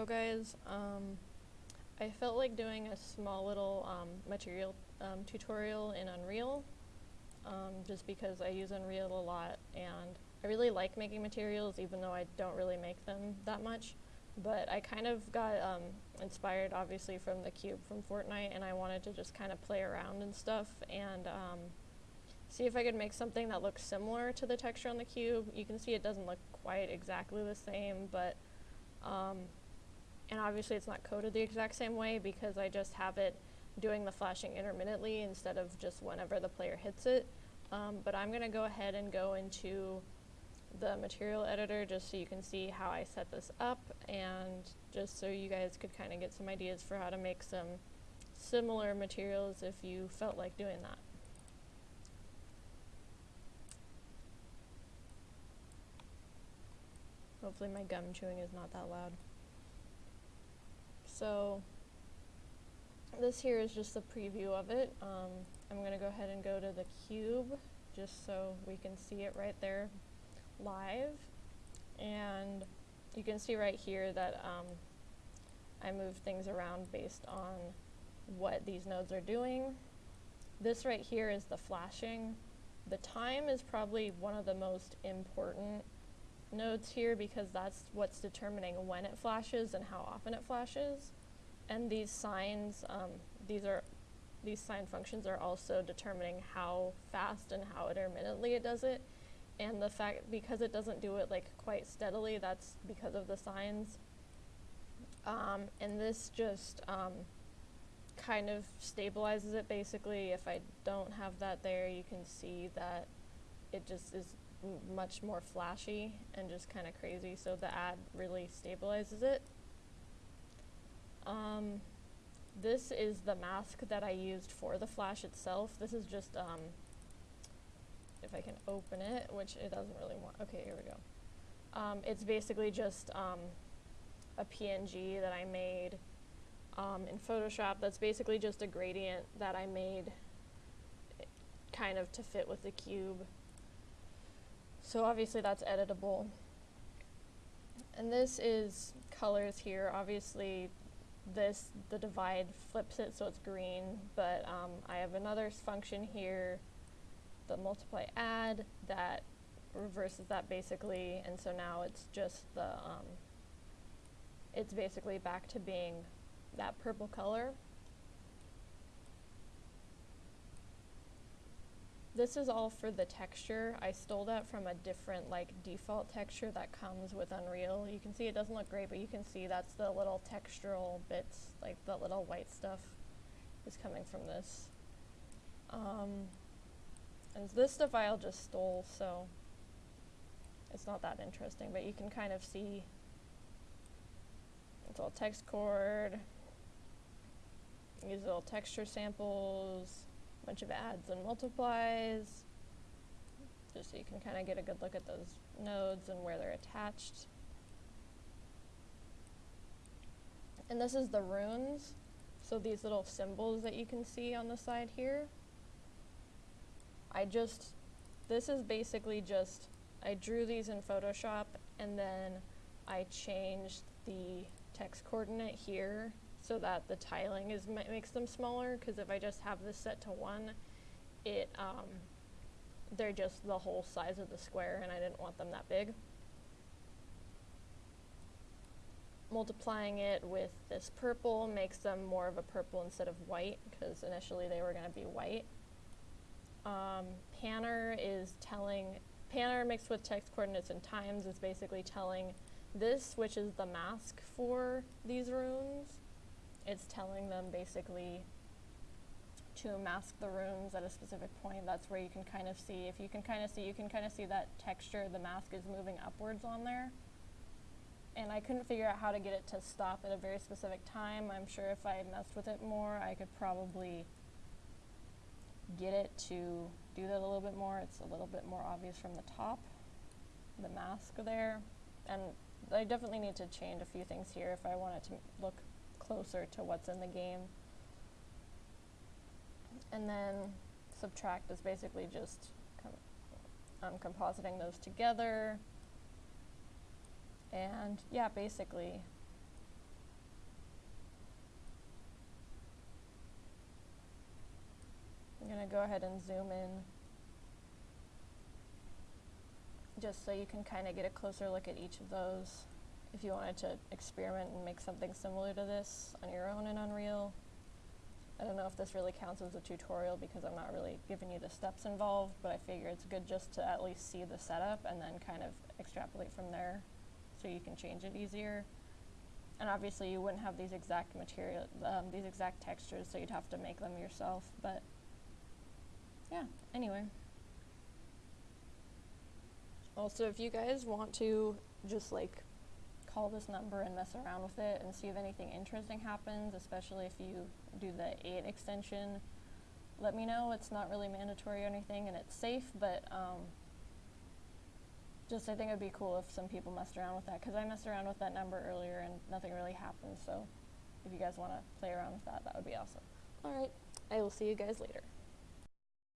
Hello guys. Um, I felt like doing a small little um, material um, tutorial in Unreal um, just because I use Unreal a lot and I really like making materials even though I don't really make them that much. But I kind of got um, inspired obviously from the cube from Fortnite and I wanted to just kind of play around and stuff and um, see if I could make something that looks similar to the texture on the cube. You can see it doesn't look quite exactly the same but um, and obviously it's not coded the exact same way because I just have it doing the flashing intermittently instead of just whenever the player hits it. Um, but I'm going to go ahead and go into the material editor just so you can see how I set this up and just so you guys could kind of get some ideas for how to make some similar materials if you felt like doing that. Hopefully my gum chewing is not that loud. So this here is just a preview of it. Um, I'm going to go ahead and go to the cube just so we can see it right there live. And you can see right here that um, I move things around based on what these nodes are doing. This right here is the flashing. The time is probably one of the most important nodes here because that's what's determining when it flashes and how often it flashes. And these signs, um, these are these sine functions are also determining how fast and how intermittently it does it. And the fact, because it doesn't do it like quite steadily, that's because of the signs. Um, and this just um, kind of stabilizes it basically. If I don't have that there, you can see that it just is much more flashy and just kind of crazy, so the add really stabilizes it. Um, this is the mask that I used for the flash itself. This is just, um, if I can open it, which it doesn't really want. Okay, here we go. Um, it's basically just um, a PNG that I made um, in Photoshop. That's basically just a gradient that I made kind of to fit with the cube. So obviously that's editable. And this is colors here. Obviously this, the divide flips it so it's green, but um, I have another function here, the multiply add, that reverses that basically, and so now it's just the, um, it's basically back to being that purple color. This is all for the texture. I stole that from a different like default texture that comes with Unreal. You can see it doesn't look great, but you can see that's the little textural bits, like the little white stuff is coming from this. Um, and this stuff I just stole, so it's not that interesting, but you can kind of see it's all TexCoord, use little texture samples, bunch of adds and multiplies, just so you can kind of get a good look at those nodes and where they're attached. And this is the runes, so these little symbols that you can see on the side here. I just, this is basically just, I drew these in Photoshop and then I changed the text coordinate here so that the tiling is makes them smaller because if I just have this set to one, it um, they're just the whole size of the square and I didn't want them that big. Multiplying it with this purple makes them more of a purple instead of white because initially they were going to be white. Um, Panner is telling, Panner mixed with text coordinates and times is basically telling this, which is the mask for these runes, it's telling them basically to mask the runes at a specific point. That's where you can kind of see, if you can kind of see, you can kind of see that texture, the mask is moving upwards on there. And I couldn't figure out how to get it to stop at a very specific time. I'm sure if I messed with it more, I could probably get it to do that a little bit more. It's a little bit more obvious from the top, the mask there. And I definitely need to change a few things here if I want it to look closer to what's in the game. And then subtract is basically just com um, compositing those together. And yeah, basically. I'm going to go ahead and zoom in just so you can kind of get a closer look at each of those. If you wanted to experiment and make something similar to this on your own in Unreal. I don't know if this really counts as a tutorial because I'm not really giving you the steps involved, but I figure it's good just to at least see the setup and then kind of extrapolate from there so you can change it easier. And obviously you wouldn't have these exact material, um, these exact textures, so you'd have to make them yourself, but yeah, anyway. Also, if you guys want to just like call this number and mess around with it and see if anything interesting happens, especially if you do the 8 extension, let me know. It's not really mandatory or anything and it's safe, but um, just I think it would be cool if some people messed around with that because I messed around with that number earlier and nothing really happened. So if you guys want to play around with that, that would be awesome. All right, I will see you guys later.